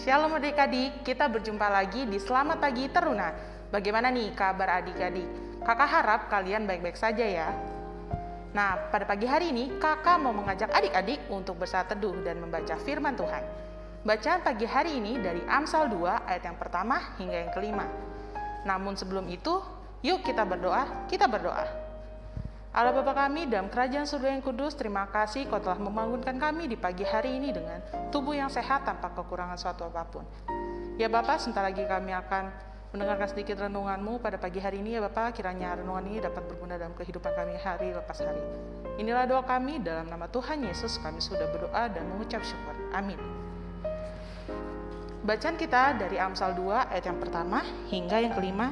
Shalom adik-adik, kita berjumpa lagi di Selamat Pagi Teruna. Bagaimana nih kabar adik-adik? Kakak harap kalian baik-baik saja ya. Nah, pada pagi hari ini kakak mau mengajak adik-adik untuk bersaat teduh dan membaca firman Tuhan. Bacaan pagi hari ini dari Amsal 2 ayat yang pertama hingga yang kelima. Namun sebelum itu, yuk kita berdoa, kita berdoa. Allah Bapa kami dalam kerajaan surga yang kudus, terima kasih kau telah membangunkan kami di pagi hari ini dengan tubuh yang sehat tanpa kekurangan suatu apa pun. Ya Bapak, sebentar lagi kami akan mendengarkan sedikit renunganmu pada pagi hari ini ya Bapak, kiranya renungan ini dapat berguna dalam kehidupan kami hari lepas hari. Inilah doa kami dalam nama Tuhan Yesus kami sudah berdoa dan mengucap syukur. Amin. Bacaan kita dari Amsal 2 ayat yang pertama hingga yang kelima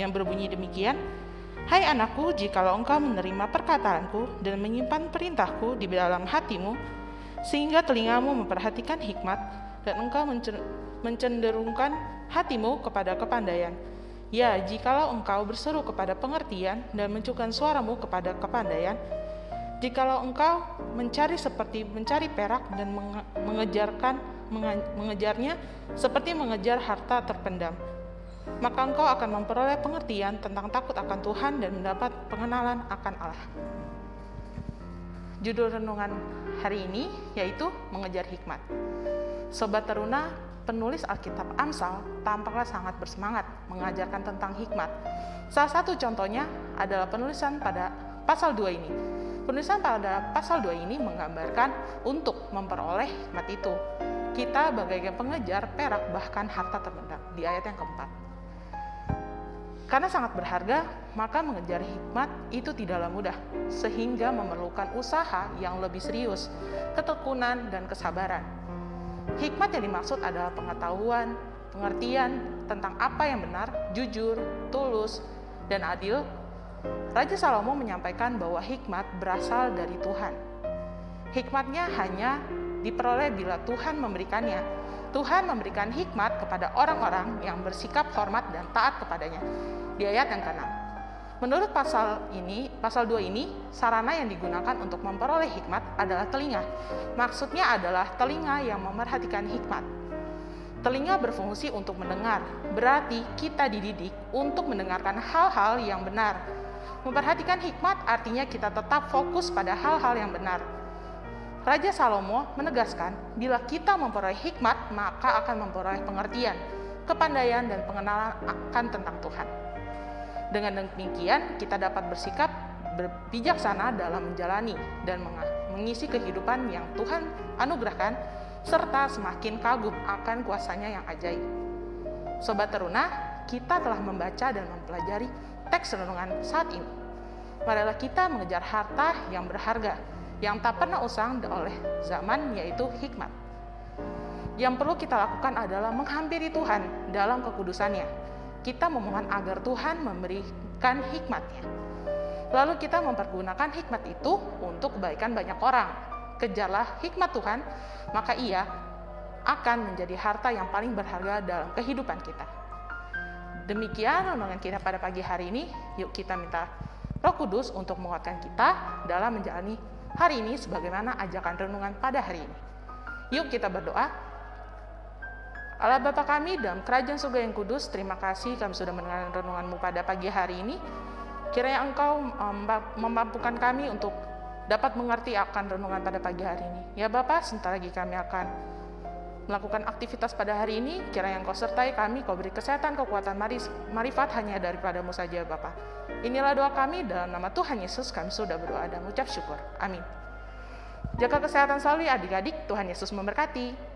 yang berbunyi demikian. Hai anakku, jikalau engkau menerima perkataanku dan menyimpan perintahku di dalam hatimu, sehingga telingamu memperhatikan hikmat dan engkau mencenderungkan hatimu kepada kepandaian. Ya, jikalau engkau berseru kepada pengertian dan mencukan suaramu kepada kepandaian, jikalau engkau mencari seperti mencari perak dan mengejarkan mengejarnya seperti mengejar harta terpendam, maka engkau akan memperoleh pengertian tentang takut akan Tuhan dan mendapat pengenalan akan Allah. Judul renungan hari ini yaitu mengejar hikmat. Sobat Teruna, penulis Alkitab Amsal tampaknya sangat bersemangat mengajarkan tentang hikmat. Salah satu contohnya adalah penulisan pada pasal 2 ini. Penulisan pada pasal 2 ini menggambarkan untuk memperoleh hikmat itu. Kita bagaikan pengejar perak bahkan harta terpendam di ayat yang keempat. Karena sangat berharga, maka mengejar hikmat itu tidaklah mudah, sehingga memerlukan usaha yang lebih serius, ketekunan, dan kesabaran. Hikmat yang dimaksud adalah pengetahuan, pengertian tentang apa yang benar, jujur, tulus, dan adil. Raja Salomo menyampaikan bahwa hikmat berasal dari Tuhan. Hikmatnya hanya diperoleh bila Tuhan memberikannya. Tuhan memberikan hikmat kepada orang-orang yang bersikap hormat dan taat kepadanya di ayat yang ke-6. Menurut pasal ini, pasal 2 ini, sarana yang digunakan untuk memperoleh hikmat adalah telinga. Maksudnya adalah telinga yang memerhatikan hikmat. Telinga berfungsi untuk mendengar, berarti kita dididik untuk mendengarkan hal-hal yang benar. Memperhatikan hikmat artinya kita tetap fokus pada hal-hal yang benar. Raja Salomo menegaskan, bila kita memperoleh hikmat, maka akan memperoleh pengertian, kepandaian, dan pengenalan akan tentang Tuhan. Dengan demikian, kita dapat bersikap bijaksana dalam menjalani dan mengisi kehidupan yang Tuhan anugerahkan, serta semakin kagum akan kuasanya yang ajaib. Sobat Teruna, kita telah membaca dan mempelajari teks renungan saat ini. Marilah kita mengejar harta yang berharga, yang tak pernah usang oleh zaman, yaitu hikmat. Yang perlu kita lakukan adalah menghampiri Tuhan dalam kekudusannya, kita memohon agar Tuhan memberikan hikmatnya. Lalu kita mempergunakan hikmat itu untuk kebaikan banyak orang. Kejarlah hikmat Tuhan, maka ia akan menjadi harta yang paling berharga dalam kehidupan kita. Demikian renungan kita pada pagi hari ini. Yuk kita minta Roh Kudus untuk menguatkan kita dalam menjalani hari ini sebagaimana ajakan renungan pada hari ini. Yuk kita berdoa. Allah Bapa kami dalam kerajaan surga yang kudus, terima kasih kami sudah mendengar renunganmu pada pagi hari ini. Kiranya Engkau memampukan kami untuk dapat mengerti akan renungan pada pagi hari ini. Ya Bapak, sebentar lagi kami akan melakukan aktivitas pada hari ini, kiranya Engkau sertai kami, Kau beri kesehatan, kekuatan, marifat hanya daripadamu saja Bapak. Inilah doa kami dalam nama Tuhan Yesus, kami sudah berdoa dan mengucap syukur. Amin. Jaga kesehatan selalu adik-adik, Tuhan Yesus memberkati.